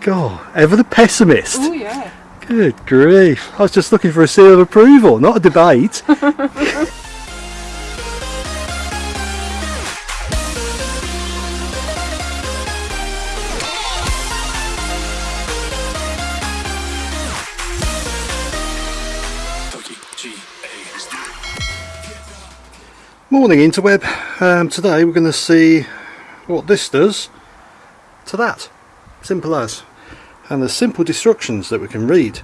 God, ever the pessimist. Oh yeah. Good grief. I was just looking for a seal of approval, not a debate. Morning interweb. Um, today we're going to see what this does to that. Simple as. And there's simple instructions that we can read.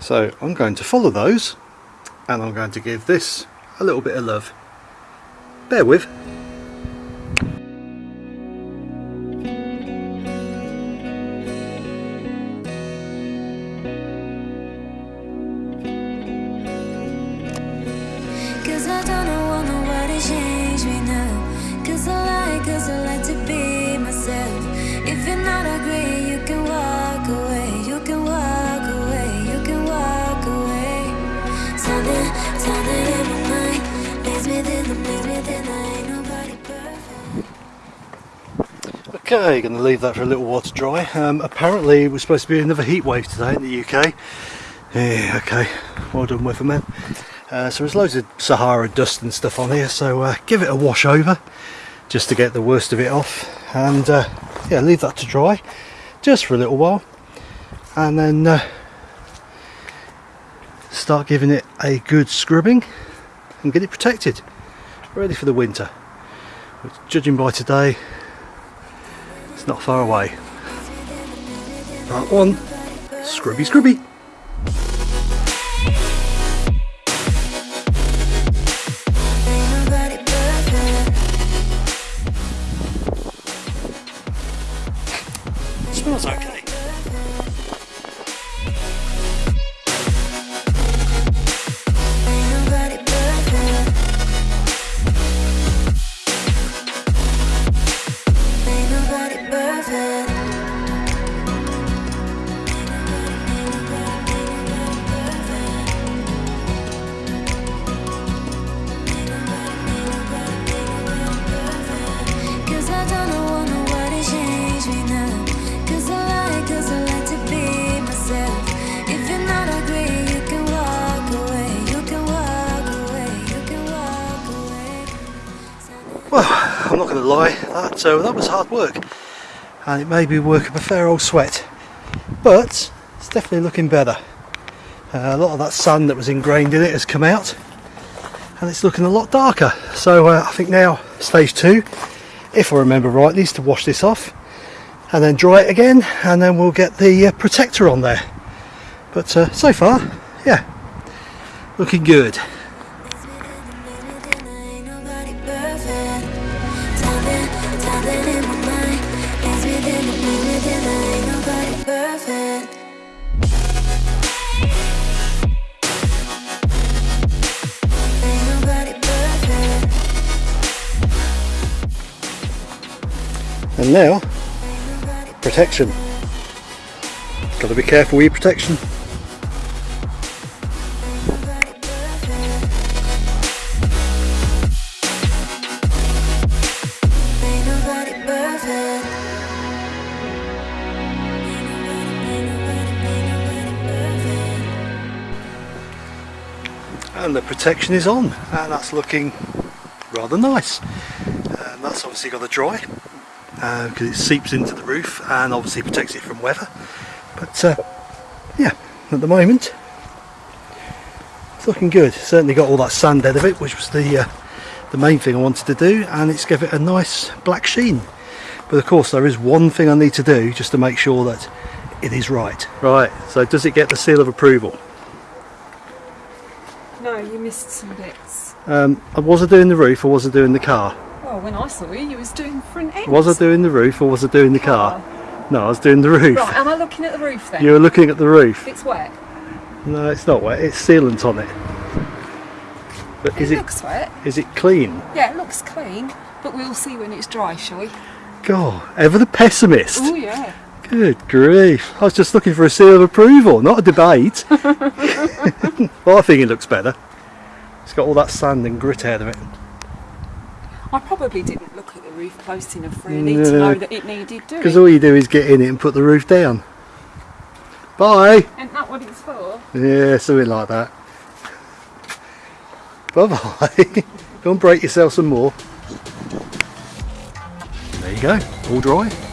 So I'm going to follow those and I'm going to give this a little bit of love. Bear with. Cause I don't change me now. Cause I like, cause I like to Okay, going to leave that for a little while to dry. Um, apparently it was supposed to be another heat wave today in the UK. Yeah, okay, well done weatherman. Uh, so there's loads of Sahara dust and stuff on here, so uh, give it a wash over just to get the worst of it off. And uh, yeah, leave that to dry just for a little while. And then uh, start giving it a good scrubbing and get it protected, ready for the winter. Judging by today, not far away. Part one, scrubby scrubby. Smells okay. Well, I'm not going to lie, that, uh, that was hard work. And it may be work up a fair old sweat. But it's definitely looking better. Uh, a lot of that sand that was ingrained in it has come out. And it's looking a lot darker. So uh, I think now stage two, if I remember rightly, is to wash this off. And then dry it again. And then we'll get the uh, protector on there. But uh, so far, yeah, looking good. And now, protection. Got to be careful with your protection. And the protection is on, and that's looking rather nice. And that's obviously got to dry because it seeps into the roof and obviously protects it from weather. But uh, yeah, at the moment, it's looking good. Certainly got all that sand out of it, which was the uh, the main thing I wanted to do, and it's give it a nice black sheen. But of course, there is one thing I need to do just to make sure that it is right. Right. So does it get the seal of approval? Missed some bits. Um, was I doing the roof or was I doing the car? Well, when I saw you, you was doing front ends. Was I doing the roof or was I doing the car? No, I was doing the roof. Right, am I looking at the roof then? You were looking at the roof. It's wet. No, it's not wet. It's sealant on it. But is it it looks wet. is it clean? Yeah, it looks clean, but we'll see when it's dry, shall we? God, ever the pessimist. Oh yeah. Good grief. I was just looking for a seal of approval, not a debate. well, I think it looks better got all that sand and grit out of it. I probably didn't look at the roof close enough really no. to know that it needed doing. Because all you do is get in it and put the roof down. Bye! Isn't that what it's for? Yeah, something like that. Bye bye. go and break yourself some more. There you go, all dry.